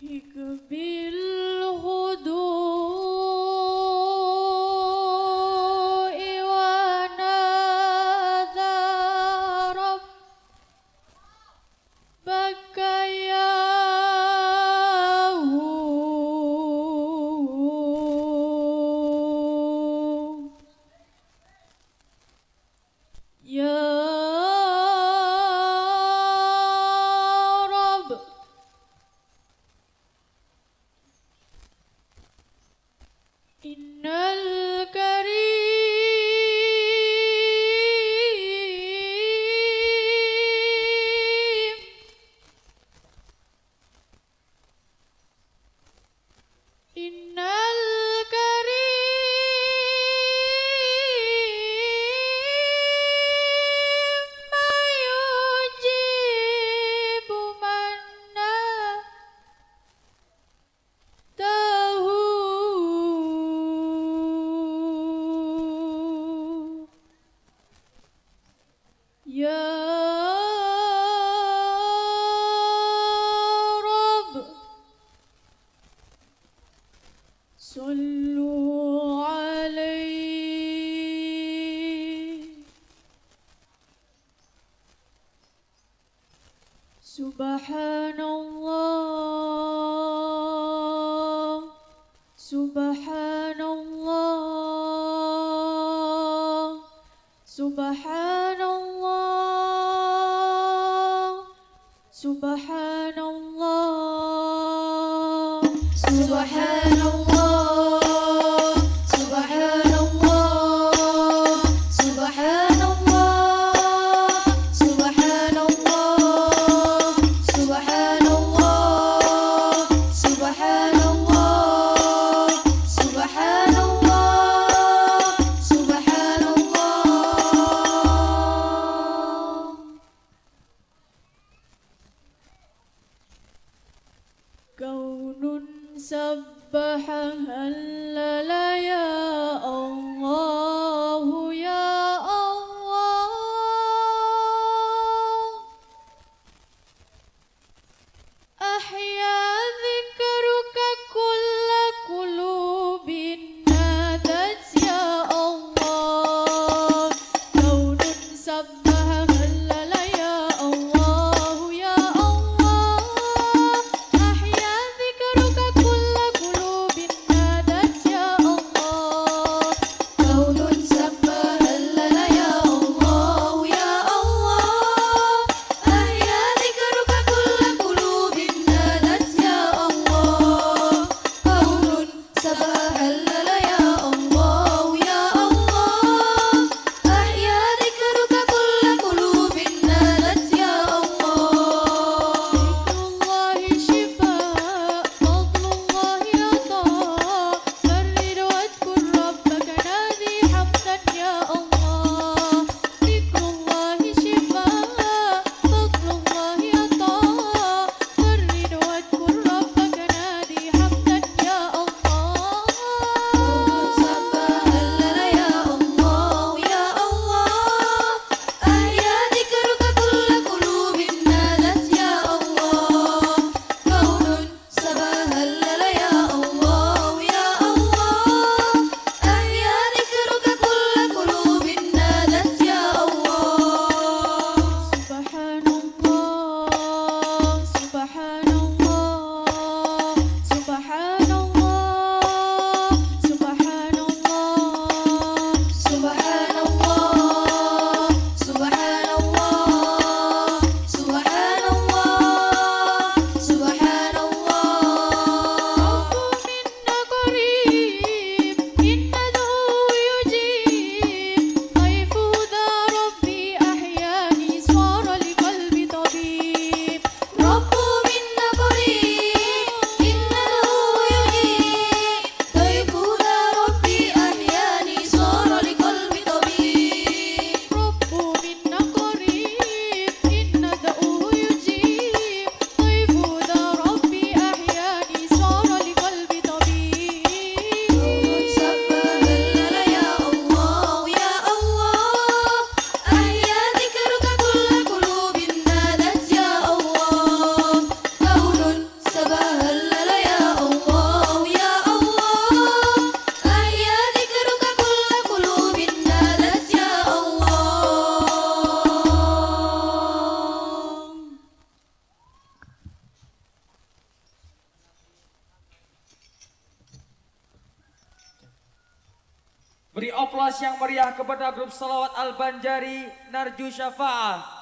He could be No. صلوا سبحان الله. سبحان الله. سبحان الله. سبحان الله. سبح هلل يا الله. Beri aplaus yang meriah kepada grup Salawat Al-Banjari Narju Syafa'ah.